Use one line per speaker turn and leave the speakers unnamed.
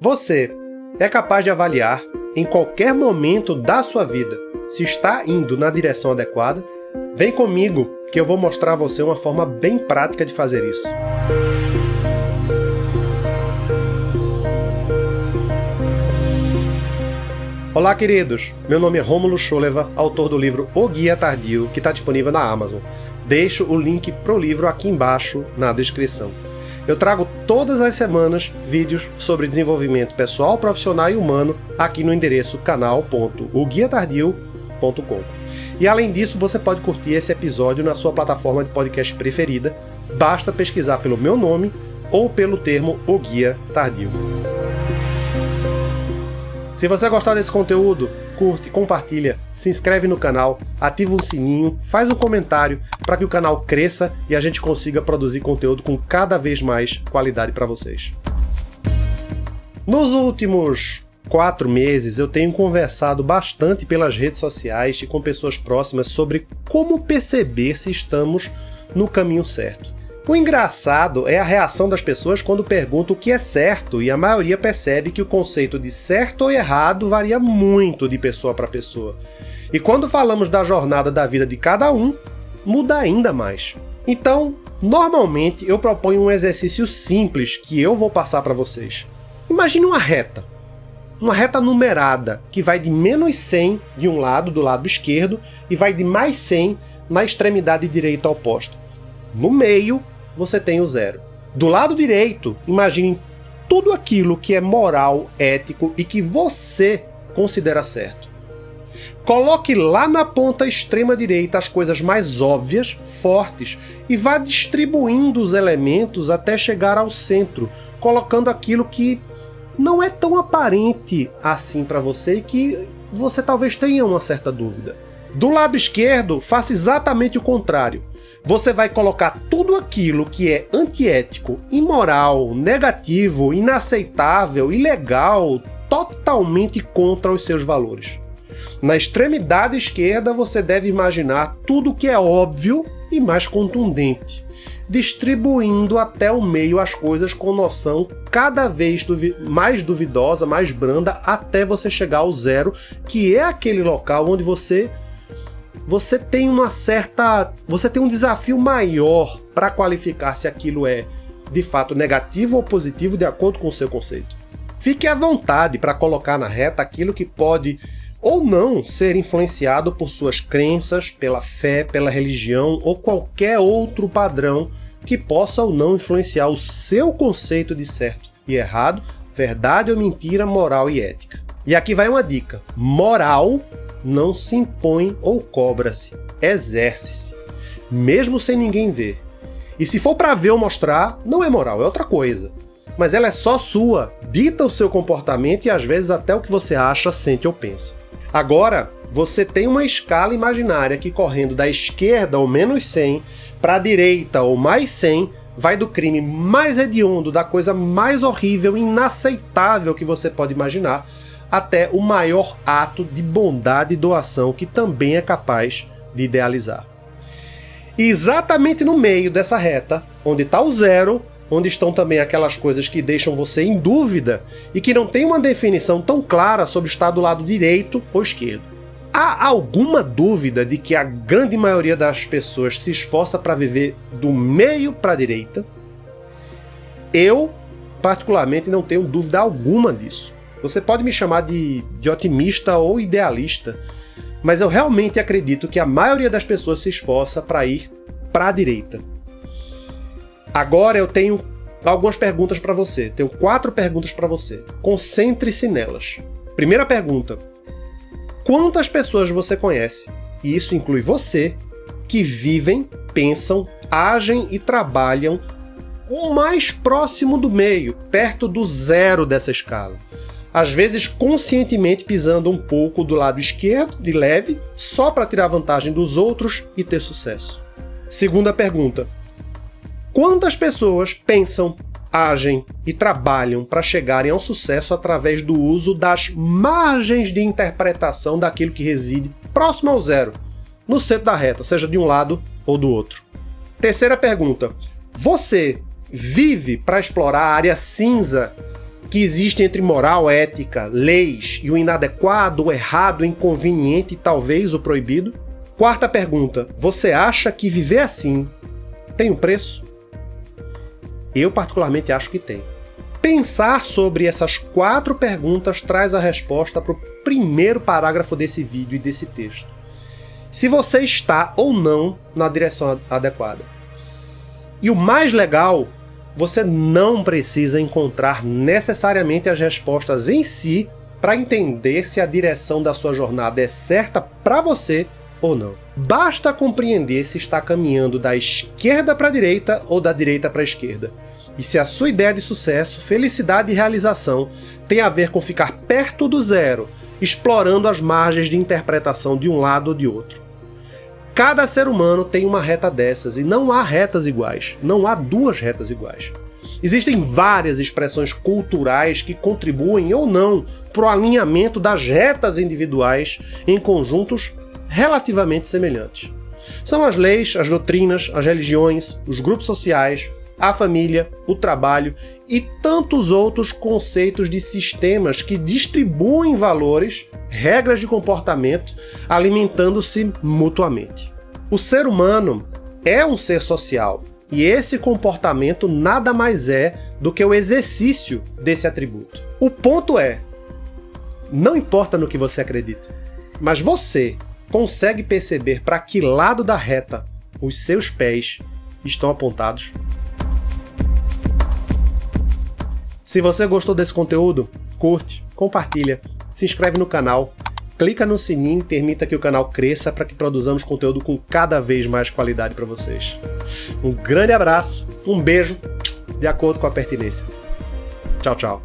Você é capaz de avaliar, em qualquer momento da sua vida, se está indo na direção adequada? Vem comigo que eu vou mostrar a você uma forma bem prática de fazer isso. Olá, queridos! Meu nome é Rômulo Scholeva, autor do livro O Guia Tardio, que está disponível na Amazon. Deixo o link pro livro aqui embaixo na descrição. Eu trago todas as semanas vídeos sobre desenvolvimento pessoal, profissional e humano aqui no endereço canal.oguiatardio.com. E além disso, você pode curtir esse episódio na sua plataforma de podcast preferida, basta pesquisar pelo meu nome ou pelo termo O Guia Tardio. Se você gostar desse conteúdo, curte, compartilha, se inscreve no canal, ativa o sininho, faz um comentário para que o canal cresça e a gente consiga produzir conteúdo com cada vez mais qualidade para vocês. Nos últimos quatro meses eu tenho conversado bastante pelas redes sociais e com pessoas próximas sobre como perceber se estamos no caminho certo. O engraçado é a reação das pessoas quando perguntam o que é certo, e a maioria percebe que o conceito de certo ou errado varia muito de pessoa para pessoa. E quando falamos da jornada da vida de cada um, muda ainda mais. Então, normalmente eu proponho um exercício simples que eu vou passar para vocês. Imagine uma reta. Uma reta numerada, que vai de menos 100 de um lado, do lado esquerdo, e vai de mais 100 na extremidade direita oposta. No meio, você tem o zero. Do lado direito, imagine tudo aquilo que é moral, ético e que você considera certo. Coloque lá na ponta extrema direita as coisas mais óbvias, fortes, e vá distribuindo os elementos até chegar ao centro, colocando aquilo que não é tão aparente assim para você e que você talvez tenha uma certa dúvida. Do lado esquerdo, faça exatamente o contrário você vai colocar tudo aquilo que é antiético, imoral, negativo, inaceitável, ilegal, totalmente contra os seus valores. Na extremidade esquerda, você deve imaginar tudo que é óbvio e mais contundente, distribuindo até o meio as coisas com noção cada vez duvi mais duvidosa, mais branda, até você chegar ao zero, que é aquele local onde você você tem uma certa. Você tem um desafio maior para qualificar se aquilo é de fato negativo ou positivo de acordo com o seu conceito. Fique à vontade para colocar na reta aquilo que pode ou não ser influenciado por suas crenças, pela fé, pela religião ou qualquer outro padrão que possa ou não influenciar o seu conceito de certo e errado, verdade ou mentira, moral e ética. E aqui vai uma dica: moral não se impõe ou cobra-se, exerce-se, mesmo sem ninguém ver. E se for para ver ou mostrar, não é moral, é outra coisa. Mas ela é só sua, dita o seu comportamento e às vezes até o que você acha, sente ou pensa. Agora, você tem uma escala imaginária que correndo da esquerda ou menos 100 para a direita ou mais 100 vai do crime mais hediondo, da coisa mais horrível, inaceitável que você pode imaginar, até o maior ato de bondade e doação que também é capaz de idealizar. E exatamente no meio dessa reta, onde está o zero, onde estão também aquelas coisas que deixam você em dúvida e que não tem uma definição tão clara sobre estar do lado direito ou esquerdo. Há alguma dúvida de que a grande maioria das pessoas se esforça para viver do meio para a direita? Eu, particularmente, não tenho dúvida alguma disso. Você pode me chamar de, de otimista ou idealista, mas eu realmente acredito que a maioria das pessoas se esforça para ir para a direita. Agora eu tenho algumas perguntas para você. Tenho quatro perguntas para você. Concentre-se nelas. Primeira pergunta: Quantas pessoas você conhece, e isso inclui você, que vivem, pensam, agem e trabalham o mais próximo do meio, perto do zero dessa escala? Às vezes conscientemente pisando um pouco do lado esquerdo, de leve, só para tirar vantagem dos outros e ter sucesso. Segunda pergunta: Quantas pessoas pensam, agem e trabalham para chegarem ao sucesso através do uso das margens de interpretação daquilo que reside próximo ao zero, no centro da reta, seja de um lado ou do outro? Terceira pergunta: Você vive para explorar a área cinza que existe entre moral, ética, leis e o inadequado, o errado, o inconveniente e talvez o proibido? Quarta pergunta: você acha que viver assim tem um preço? Eu particularmente acho que tem. Pensar sobre essas quatro perguntas traz a resposta para o primeiro parágrafo desse vídeo e desse texto. Se você está ou não na direção adequada. E o mais legal, você não precisa encontrar necessariamente as respostas em si para entender se a direção da sua jornada é certa para você ou não. Basta compreender se está caminhando da esquerda para a direita ou da direita para a esquerda. E se a sua ideia de sucesso, felicidade e realização tem a ver com ficar perto do zero, explorando as margens de interpretação de um lado ou de outro. Cada ser humano tem uma reta dessas e não há retas iguais, não há duas retas iguais. Existem várias expressões culturais que contribuem ou não para o alinhamento das retas individuais em conjuntos relativamente semelhantes. São as leis, as doutrinas, as religiões, os grupos sociais, a família, o trabalho e tantos outros conceitos de sistemas que distribuem valores, regras de comportamento, alimentando-se mutuamente. O ser humano é um ser social e esse comportamento nada mais é do que o exercício desse atributo. O ponto é, não importa no que você acredita, mas você consegue perceber para que lado da reta os seus pés estão apontados? Se você gostou desse conteúdo, curte, compartilha, se inscreve no canal, clica no sininho e permita que o canal cresça para que produzamos conteúdo com cada vez mais qualidade para vocês. Um grande abraço, um beijo, de acordo com a pertinência. Tchau, tchau.